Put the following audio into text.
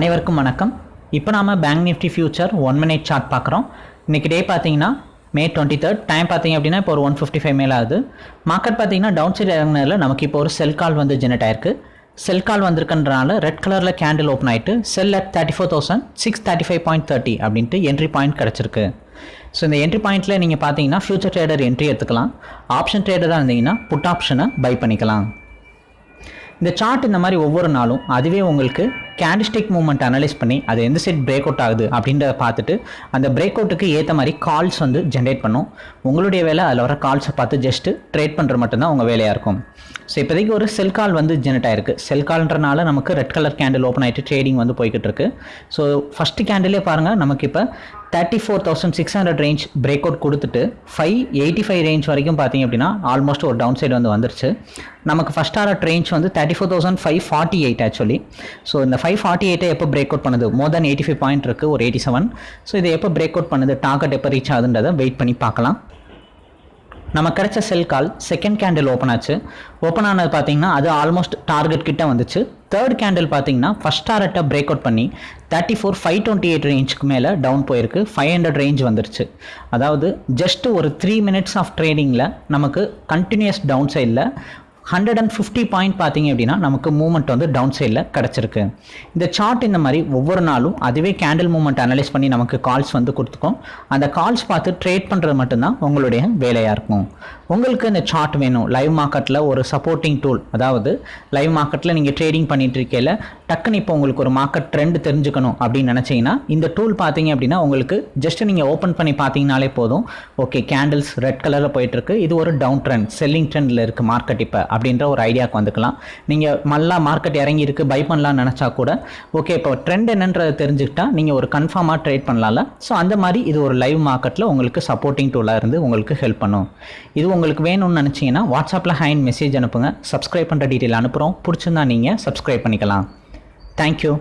அனைவருக்கும் வணக்கம். இப்போ நாம bank Nifty future one minute chart பார்க்குறோம். இன்றைக்கி டே பார்த்தீங்கன்னா மே டுவெண்ட்டி தேர்ட் டைம் பார்த்தீங்க அப்படின்னா இப்போ ஒரு ஒன் ஃபிஃப்டி ஃபைவ் மேலே ஆகுது. மார்க்கெட் பார்த்தீங்கன்னா டவுன் சைடு இறங்கினதில் நமக்கு இப்போ ஒரு செல் கால் வந்து ஜெனரேட் ஆயிருக்கு. செல் கால் வந்திருக்கன்றனால ரெட் கலரில் கேண்டில் ஓப்பன் ஆகிட்டு sell at thirty four thousand six thirty five point thirty அப்படின்ட்டு என்ட்ரி பாயிண்ட் கிடச்சிருக்கு. ஸோ இந்த என்ட்ரி பாயிண்ட்டில் நீங்கள் பார்த்தீங்கன்னா ஃபியூச்சர் ட்ரேடர் என்ட்ரி எடுத்துக்கலாம். ஆப்ஷன் ட்ரேடராக இருந்தீங்கன்னா புட் ஆப்ஷனை பை பண்ணிக்கலாம். இந்த சார்ட் இந்த மாதிரி ஒவ்வொரு நாளும் அதுவே உங்களுக்கு கேண்டிஸ்டிக் மூவ்மெண்ட் அனலைஸ் பண்ணி அது எந்த சைட் பிரேக் அவுட் ஆகுது அப்படின்றத பார்த்துட்டு அந்த பிரேக் அவுட்டுக்கு ஏற்ற மாதிரி கால்ஸ் வந்து ஜென்ரேட் பண்ணும். உங்களுடைய வேலை அதில் வர கால்ஸை பார்த்து ஜஸ்ட்டு ட்ரேட் பண்ணுற மட்டும்தான் உங்கள் வேலையாக இருக்கும். ஸோ இப்போதைக்கு ஒரு செல் கால் வந்து ஜென்ரேட் ஆயிருக்கு. செல் கால்ன்றனால நமக்கு ரெட் கலர் கேண்டில் ஓப்பன் ஆகிட்டு ட்ரேடிங் வந்து போய்கிட்டு இருக்கு. ஸோ ஃபஸ்ட்டு கேண்டிலே பாருங்கள் நமக்கு இப்போ thirty four thousand six hundred range break out கொடுத்துட்டு ஃபைவ் எயிட்டி ஃபைவ் ரேஞ்ச் வரைக்கும் பார்த்தீங்க அப்படின்னா ஆல்மோஸ்ட் ஒரு டவுன் சைடு வந்து வந்துருச்சு. நமக்கு ஃபஸ்ட் ஆர்ட் ரேஞ்ச் வந்து thirty four thousand five forty eight actually so இந்த ஃபைவ் ஃபார்ட்டி எயிட்டை எப்போ பிரேக் அவுட் பண்ணுது? More than eighty five point இருக்குது ஒரு எயிட்டி செவன் ஸோ இதை எப்போ பிரேக் அவுட் பண்ணுது? டார்கெட் எப்போ ரீச் ஆகுதுன்றதை வெயிட் பண்ணி பார்க்கலாம். நம்ம கிடைச்ச sell call second candle open ஆச்சு. ஓப்பன் ஆனது பார்த்தீங்கன்னா அது ஆல்மோஸ்ட் டார்கெட் கிட்டே வந்துச்சு. தேர்ட் கேண்டில் பார்த்தீங்கன்னா ஃபஸ்ட் டாரட்டை பிரேக் அவுட் பண்ணி thirty four five twenty eight ரேஞ்சுக்கு மேலே டவுன் போயிருக்கு. ஃபைவ் ஹண்ட்ரட் ரேஞ்ச் வந்துருச்சு. அதாவது ஜஸ்ட் ஒரு த்ரீ மினிட்ஸ் ஆஃப் ட்ரேடிங்கில் நமக்கு கண்டினியூஸ் டவுன் சைடில் ஹண்ட்ரட் அண்ட் ஃபிஃப்டி பாயிண்ட் பார்த்தீங்க அப்படின்னா நமக்கு மூவ்மெண்ட் வந்து டவுன் சைடில் கிடச்சிருக்கு. இந்த சார்ட் இந்த மாதிரி ஒவ்வொரு நாளும் அதுவே கேண்டில் மூவ்மெண்ட் அனலைஸ் பண்ணி நமக்கு கால்ஸ் வந்து கொடுத்துக்கும். அந்த கால்ஸ் பார்த்து ட்ரேட் பண்ணுறது மட்டும்தான் உங்களுடைய வேலையாக இருக்கும். உங்களுக்கு இந்த சார்ட் வேணும். லைவ் மார்க்கெட்டில் ஒரு சப்போர்ட்டிங் டூல் அதாவது லைவ் மார்க்கெட்டில் நீங்கள் ட்ரேடிங் பண்ணிட்டு இருக்கையில் டக்குன்னு இப்போ உங்களுக்கு ஒரு மார்க்கெட் ட்ரெண்ட் தெரிஞ்சுக்கணும் அப்படின்னு நினச்சிங்கன்னா இந்த டூல் பார்த்தீங்க அப்படின்னா உங்களுக்கு ஜஸ்ட் நீங்கள் ஓப்பன் பண்ணி பார்த்தீங்கனாலே போதும். ஓகே கேண்டில்ஸ் ரெட் கலரில் போயிட்டுருக்கு. இது ஒரு டவுன் ட்ரெண்ட் செல்லிங் ட்ரெண்டில் இருக்குது மார்க்கெட் இப்போ அப்படின்ற ஒரு ஐடியாவுக்கு வந்துக்கலாம். நீங்கள் மல்லா மார்க்கெட் இறங்கி இருக்கு பை பண்ணலாம்னு நினச்சா கூட ஓகே இப்போ ட்ரெண்ட் என்னன்றதை தெரிஞ்சுக்கிட்டா நீங்கள் ஒரு கன்ஃபார்மாக ட்ரேட் பண்ணலாம்ல. ஸோ அந்த மாதிரி இது ஒரு லைவ் மார்க்கெட்டில் உங்களுக்கு சப்போர்ட்டிங் டூலாக இருந்து உங்களுக்கு ஹெல்ப் பண்ணும். இது உங்களுக்கு வேணும்னு நினச்சிங்கன்னா வாட்ஸ்அப்பில் ஹேண்ட் மெசேஜ் அனுப்புங்க. சப்ஸ்கிரைப் பண்ணுற டீட்டெயில் அனுப்புகிறோம் பிடிச்சிருந்தா நீங்கள் சப்ஸ்கிரைப் பண்ணிக்கலாம். தேங்க்யூ